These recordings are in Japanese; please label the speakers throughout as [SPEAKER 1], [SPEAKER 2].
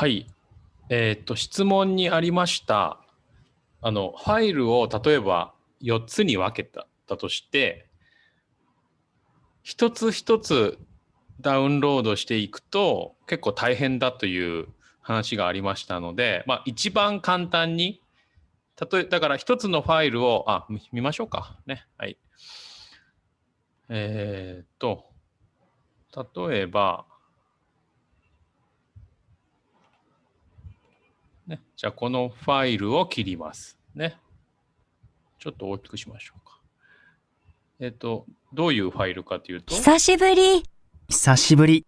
[SPEAKER 1] はい。えっ、と、質問にありました、あの、ファイルを例えば4つに分けただとして、一つ一つダウンロードしていくと結構大変だという話がありましたので、まあ、一番簡単に、例えだから一つのファイルを、あ、見ましょうか。ね。はい。えっ、と、例えば、ね、じゃあこのファイルを切ります。ね。ちょっと大きくしましょうか。えっ、と、どういうファイルかというと、
[SPEAKER 2] 久しぶり。
[SPEAKER 3] 久しぶり。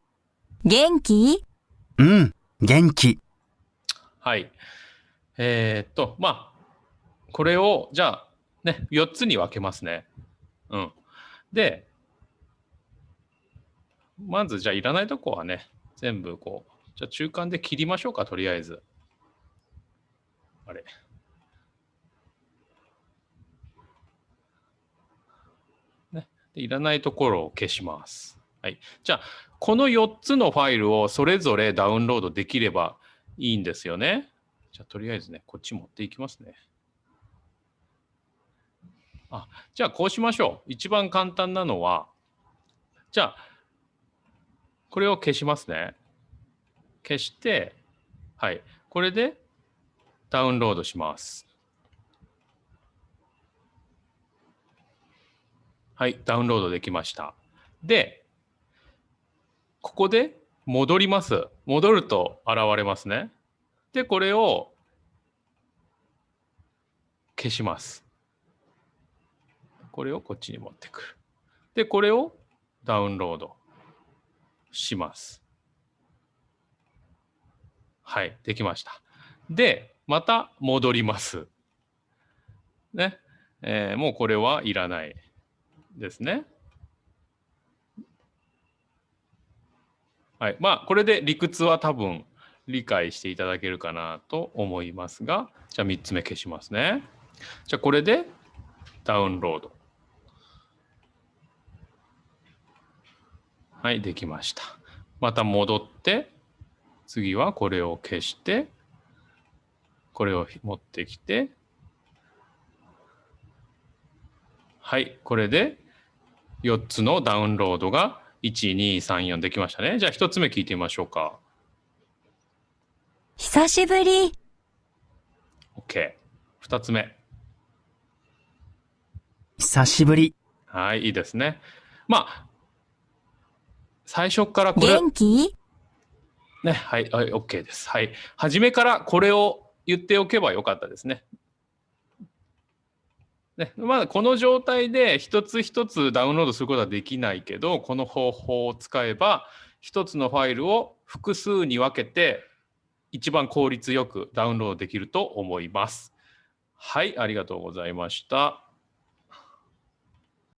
[SPEAKER 2] 元気？
[SPEAKER 3] うん、元気。
[SPEAKER 1] はい。えっ、と、まあ、これを、じゃあ、ね、4つに分けますね。うん。で、まず、じゃあ、いらないとこはね、全部こう、じゃあ、中間で切りましょうか、とりあえず。れ。ね。でいらないところを消します。はい。じゃあ、この4つのファイルをそれぞれダウンロードできればいいんですよね。じゃあ、とりあえずね、こっち持っていきますね。あ、じゃあ、こうしましょう。一番簡単なのは、じゃあ、これを消しますね。消して、はい。これでダウンロードします。はい、ダウンロードできました。で、ここで戻ります。戻ると現れますね。で、これを消します。これをこっちに持ってくる。で、これをダウンロードします。はい、できました。で、また戻ります。ね。えーもうこれはいらないですね。はい。まあ、これで理屈は多分理解していただけるかなと思いますが、じゃあ3つ目消しますね。じゃあこれでダウンロード。はい、できました。また戻って、次はこれを消して、これを持ってきて、はい、これで4つのダウンロードが1、2、3、4できましたね。じゃあ1つ目聞いてみましょうか。
[SPEAKER 2] 久しぶり。
[SPEAKER 1] OK。2つ目。
[SPEAKER 3] 久しぶり。
[SPEAKER 1] はい、いいですね。まあ、最初からこれ、
[SPEAKER 2] 元気？
[SPEAKER 1] ね、はい、はい、OK です。はい。初めからこれを言っておけばよかったですね。ね、まあ、この状態で一つ一つダウンロードすることはできないけど、この方法を使えば、一つのファイルを複数に分けて、一番効率よくダウンロードできると思います。はい、ありがとうございました。